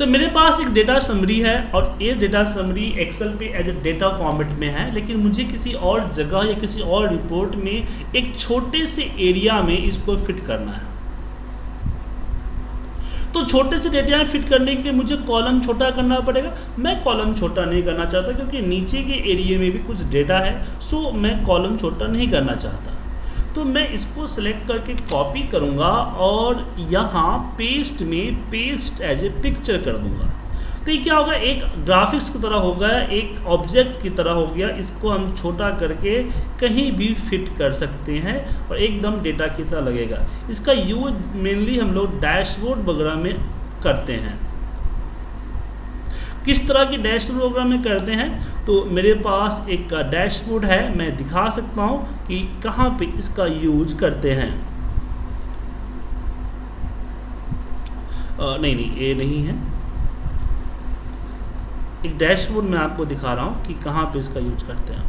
तो मेरे पास एक डेटा समरी है और ये डेटा समरी एक्सेल पे एज ए डेटा फॉर्मेट में है, लेकिन मुझे किसी और जगह या किसी और रिपोर्ट में एक छोटे से एरिया में इसको फिट करना है। तो छोटे से डेटा में फिट करने के लिए मुझे कॉलम छोटा करना पड़ेगा। मैं कॉलम छोटा नहीं करना चाहता क्योंकि नीचे के एरिया में भी कुछ डेटा है सो मैं कॉलम छोटा नहीं करना चाहता। तो मैं इसको सिलेक्ट करके कॉपी करूँगा और यहाँ पेस्ट में पेस्ट एज ए पिक्चर कर दूँगा। तो ये क्या होगा? एक ग्राफिक्स की तरह होगा एक ऑब्जेक्ट की तरह हो गया। इसको हम छोटा करके कहीं भी फिट कर सकते हैं और एकदम डेटा की तरह लगेगा। इसका यूज़ मेनली हम लोग डैशबोर्ड वगैरह में करते हैं। किस तरह की डैशबोर्ड वगैरह में करते हैं? तो मेरे पास एक डैशबोर्ड है मैं दिखा सकता हूँ कि कहाँ पे इसका यूज़ करते हैं। आ, नहीं नहीं ये नहीं है। एक डैशबोर्ड मैं आपको दिखा रहा हूँ कि कहाँ पे इसका यूज़ करते हैं।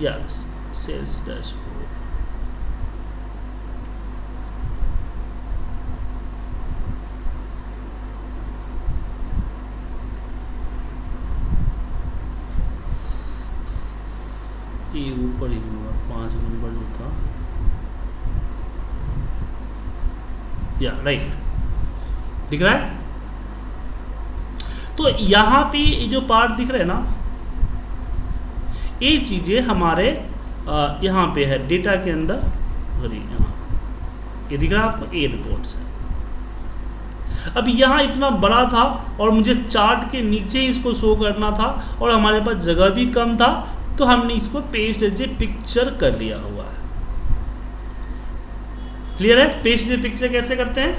Yes sales dashboard ये ऊपर ही होगा, पाँच नंबर जो था। या राइट दिख रहा है? तो यहाँ पे ये जो पार्ट दिख रहा है ना, ये चीज़ें हमारे यहाँ पे है डेटा के अंदर सॉरी यहाँ। ये दिख रहा है आपको? ए रिपोर्ट्स है अब यहाँ इतना बड़ा था और मुझे चार्ट के नीचे इसको शो करना था और हमारे पास जगह भी कम था तो हमने इसको पेस्ट एज ए पिक्चर कर लिया हुआ है। क्लियर है? पेस्ट एज ए पिक्चर कैसे करते हैं?